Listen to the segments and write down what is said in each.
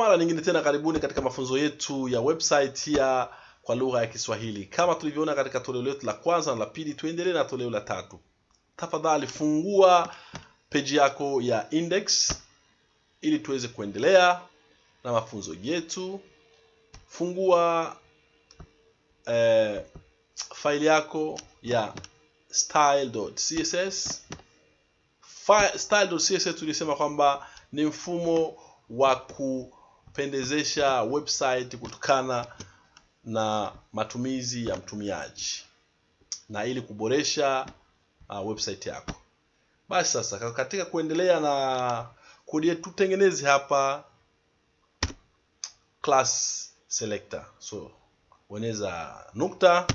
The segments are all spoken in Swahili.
Mara nyingine tena, karibuni katika mafunzo yetu ya website ya kwa lugha ya Kiswahili. Kama tulivyoona katika toleo letu la kwanza na la pili, tuendelee na toleo la tatu. Tafadhali fungua peji yako ya index ili tuweze kuendelea na mafunzo yetu. Fungua eh, faili yako ya style.css. Style.css tulisema kwamba ni mfumo wa kupendezesha website kutokana na matumizi ya mtumiaji na ili kuboresha uh, website yako. Basi sasa katika kuendelea na kodi tutengeneze hapa class selector. So bonyeza nukta,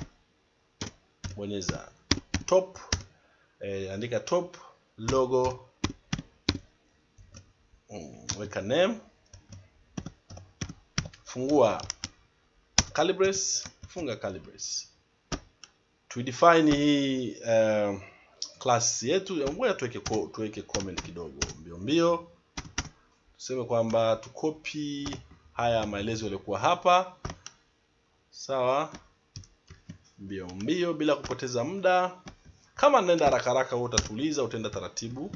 bonyeza top, eh, andika top logo, mm, weka name, fungua Calibres, funga Calibres. Tuidefine hii uh, class yetu. Ngoja tuweke tuweke comment kidogo mbio mbio, tuseme kwamba tukopi haya maelezo yaliyokuwa hapa, sawa, mbio mbio, bila kupoteza muda. Kama naenda haraka haraka, wewe utatuliza, utaenda taratibu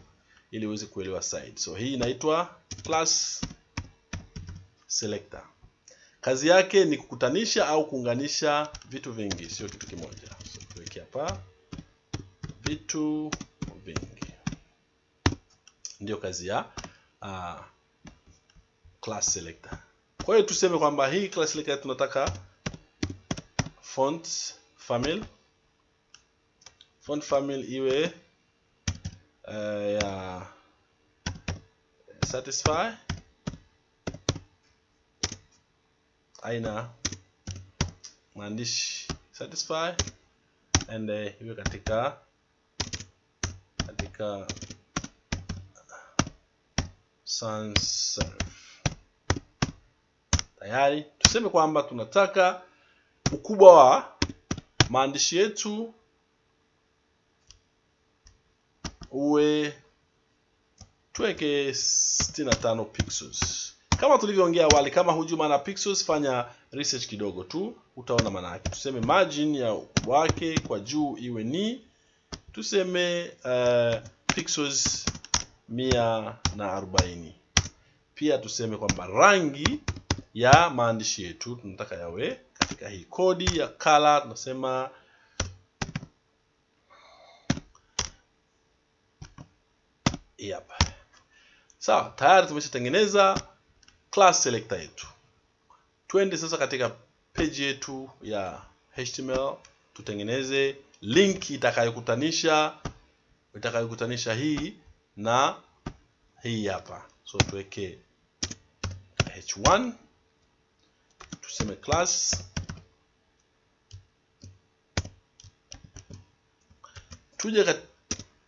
ili uweze kuelewa side. So hii inaitwa class selector. Kazi yake ni kukutanisha au kuunganisha vitu vingi, sio kitu kimoja. So tuweke hapa vitu vingi, ndio kazi ya uh, class selector. Kwa hiyo tuseme kwamba hii class selector tunataka font family, font family iwe uh, ya satisfy aina maandishi satisfy and uh, iwe katika katika sans serif. Tayari tuseme kwamba tunataka ukubwa wa maandishi yetu uwe tuweke 65 pixels kama tulivyoongea awali. Kama hujui maana pixels, fanya research kidogo tu, utaona maana yake. Tuseme margin ya wake kwa juu iwe ni tuseme uh, pixels mia na arobaini. Pia tuseme kwamba rangi ya maandishi yetu tunataka yawe katika hii kodi ya color, tunasema yep. Sawa, tayari tumeshatengeneza class selector yetu. Twende sasa katika page yetu ya HTML tutengeneze link itakayokutanisha itakayokutanisha hii na hii hapa. So tuweke h1 tuseme class, tuje kat,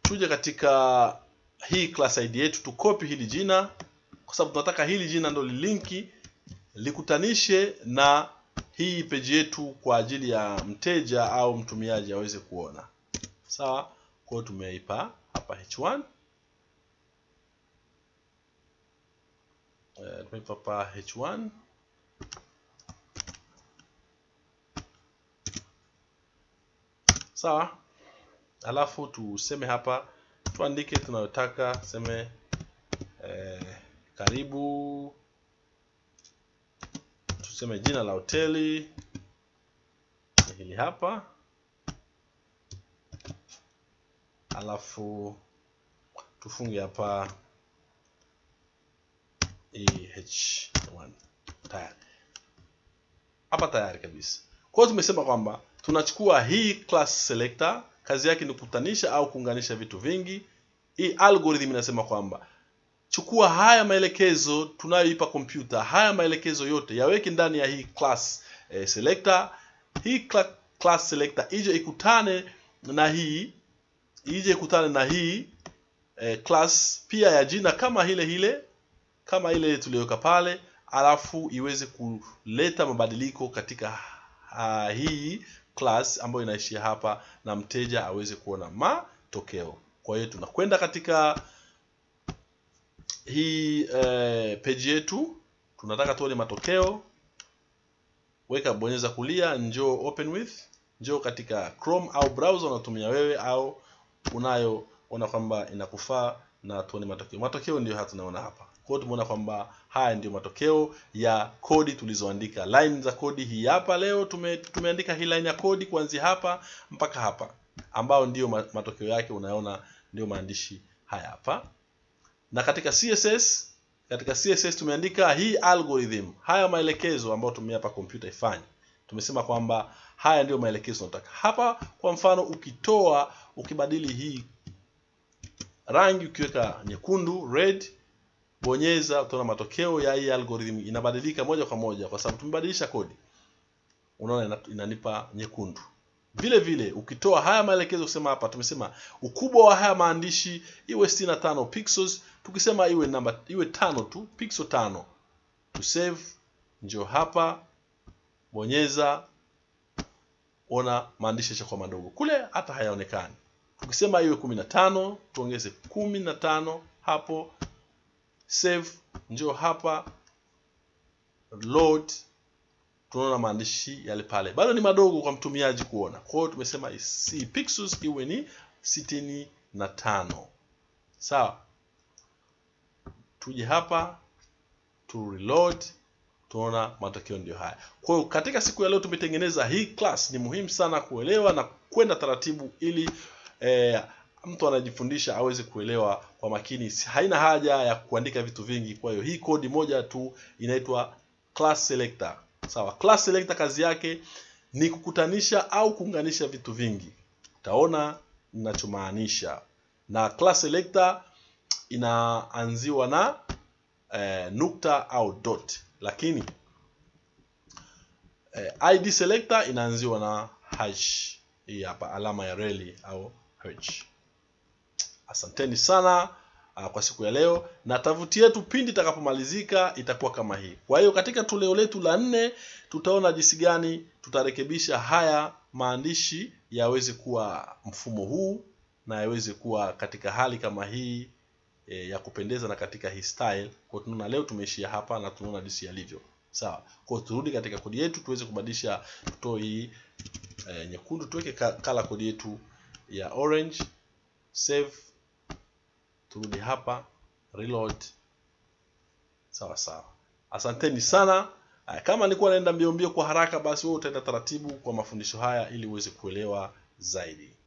tuje katika hii class id yetu tukopi hili jina kwa sababu tunataka hili jina ndo lilinki likutanishe na hii peji yetu kwa ajili ya mteja au mtumiaji aweze kuona. Sawa, kwa hiyo tumeipa hapa h1 uh, tumeipa hapa h1 sawa, alafu tuseme hapa tuandike tunayotaka tuseme eh, karibu. Tuseme jina la hoteli. Hili hapa, alafu tufunge hapa eh1 tayari. Hapa tayari kabisa. Kwa tumesema kwamba tunachukua hii class selector, kazi yake ni kukutanisha au kuunganisha vitu vingi. Hii algorithm inasema kwamba chukua haya maelekezo tunayoipa kompyuta, haya maelekezo yote yaweke ndani ya hii class eh, selector. Hii cla class selector ije ikutane na hii ije ikutane na hii eh, class pia ya jina kama ile ile kama ile tuliyoweka pale, alafu iweze kuleta mabadiliko katika uh, hii class ambayo inaishia hapa na mteja aweze kuona matokeo. Kwa hiyo tunakwenda katika hii eh, page yetu tunataka tuone matokeo. Weka bonyeza kulia njoo open with njoo katika chrome au browser unatumia wewe au unayoona kwamba inakufaa na tuone matokeo. Matokeo ndio haya tunaona hapa. Kwa hiyo tumeona kwamba haya ndio matokeo ya kodi tulizoandika. Line za kodi hii hapa leo tume, tumeandika hii line ya kodi kuanzia hapa mpaka hapa ambao ndio matokeo yake unaona ndio maandishi haya hapa na katika css katika css tumeandika hii algorithm haya maelekezo ambayo tumeyapa kompyuta ifanye. Tumesema kwamba haya ndiyo maelekezo tunataka. Hapa kwa mfano ukitoa ukibadili hii rangi ukiweka nyekundu red bonyeza utaona matokeo ya hii algorithm inabadilika moja kwa moja kwa sababu tumebadilisha kodi. Unaona inanipa nyekundu vile vile ukitoa haya maelekezo kusema hapa tumesema ukubwa wa haya maandishi iwe 65 pixels tukisema iwe namba iwe tano tu pixel tano. To save njoo hapa bonyeza ona maandishi yashakuwa madogo. Kule hata hayaonekani. Tukisema iwe 15 tuongeze 15 hapo. Save njoo hapa load tunaona maandishi yale pale. Bado ni madogo kwa mtumiaji kuona. Kwa hiyo tumesema si pixels iwe ni sitini na tano. Sawa. Tuje hapa tu reload tunaona matokeo ndio haya. Kwa hiyo katika siku ya leo tumetengeneza hii class. Ni muhimu sana kuelewa na kwenda taratibu ili eh, mtu anajifundisha aweze kuelewa kwa makini. Haina haja ya kuandika vitu vingi. Kwa hiyo hii kodi moja tu inaitwa class selector sawa class selector kazi yake ni kukutanisha au kuunganisha vitu vingi. Utaona ninachomaanisha. Na class selector inaanziwa na eh, nukta au dot. Lakini eh, id selector inaanziwa na hash. Hii hapa alama ya reli au hash. Asanteni sana uh, kwa siku ya leo na tovuti yetu pindi itakapomalizika itakuwa kama hii. Kwa hiyo katika toleo letu la nne tutaona jinsi gani tutarekebisha haya maandishi yaweze kuwa mfumo huu na yaweze kuwa katika hali kama hii e, ya kupendeza na katika hii style. Kwa tunaona leo tumeishia hapa na tunaona jinsi yalivyo. Sawa. Kwa turudi katika kodi yetu tuweze kubadilisha tutoe hii e, nyekundu tuweke kala kodi yetu ya orange. Save turudi hapa reload. Sawa sawa. Asanteni sana. Kama nilikuwa naenda mbio mbio kwa haraka basi wewe utaenda taratibu kwa mafundisho haya ili uweze kuelewa zaidi